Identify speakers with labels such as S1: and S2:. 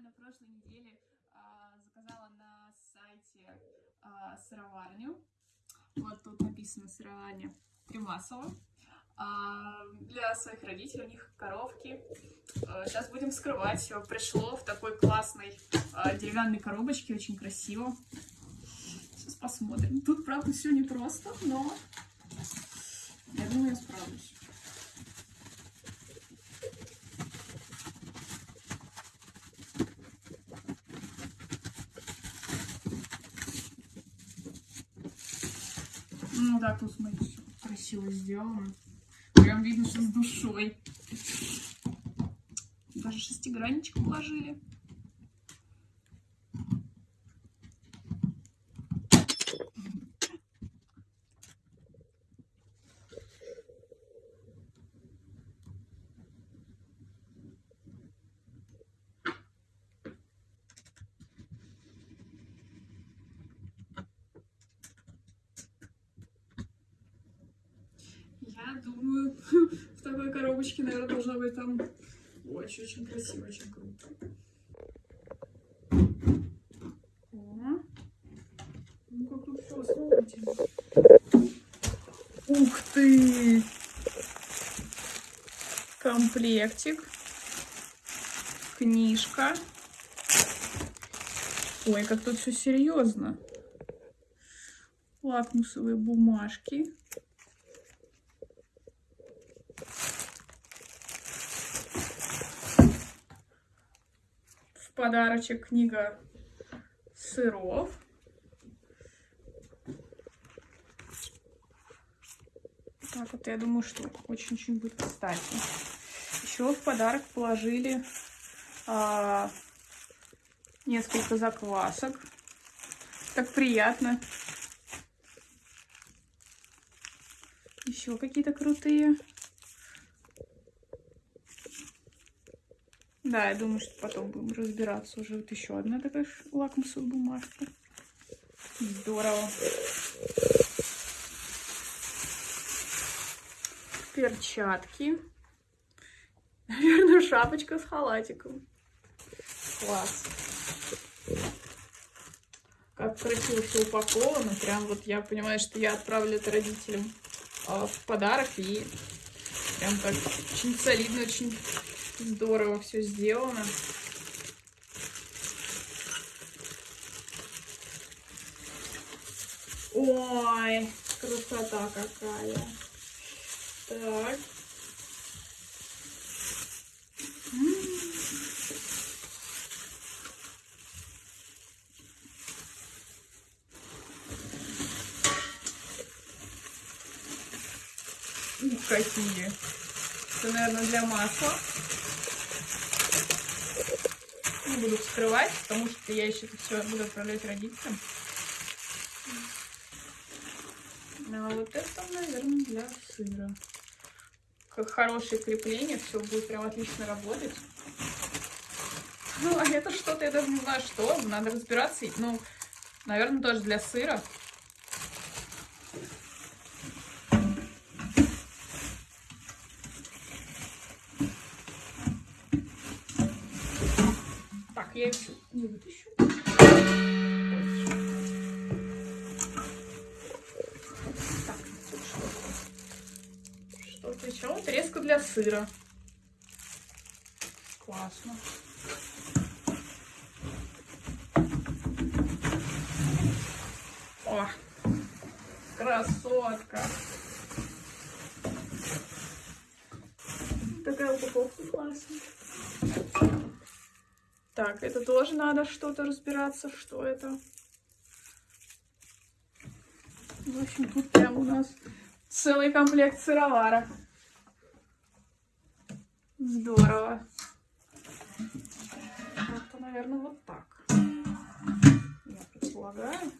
S1: на прошлой неделе а, заказала на сайте а, сыроварню. Вот тут написано сыроварня Тремасова. А, для своих родителей, у них коровки. А, сейчас будем вскрывать. Пришло в такой классной а, деревянной коробочке, очень красиво. Сейчас посмотрим. Тут, правда, все непросто, но я думаю, я справлюсь. Ну да, тут смотрите, всё красиво сделано. Прям видно, что с душой. Даже шестигранничек положили. Я думаю, в такой коробочке, наверное, должно быть там очень-очень красиво, очень круто. Ну как тут все основательно. Ух ты! Комплектик. Книжка. Ой, как тут все серьезно. Лакмусовые бумажки. Подарочек книга сыров. Так вот, я думаю, что очень-очень будет кстати. Еще в подарок положили а, несколько заквасок. Так приятно. Еще какие-то крутые. Да, я думаю, что потом будем разбираться. Уже вот еще одна такая лакмусовая бумажка. Здорово. Перчатки. Наверное, шапочка с халатиком. Класс. Как красиво все упаковано. Прям вот я понимаю, что я отправлю это родителям а, в подарок. И прям так очень солидно, очень здорово все сделано. Ой, красота какая. Так. Ух, какие. Это, наверное, для масла. Не буду вскрывать, потому что я еще это все буду отправлять родителям. А вот это, наверное, для сыра. Как хорошее крепление, все будет прям отлично работать. Ну, а это что-то, я даже не знаю, что. Надо разбираться. Ну, наверное, тоже для сыра. Так, я еще не вытащу. Так, что-то. Что-то еще. Вот для сыра. Классно. О, красотка. Такая упаковка классная. Так, это тоже надо что-то разбираться, что это. В общем, тут прям у нас целый комплект сыровара. Здорово. Это, наверное, вот так. Я предполагаю.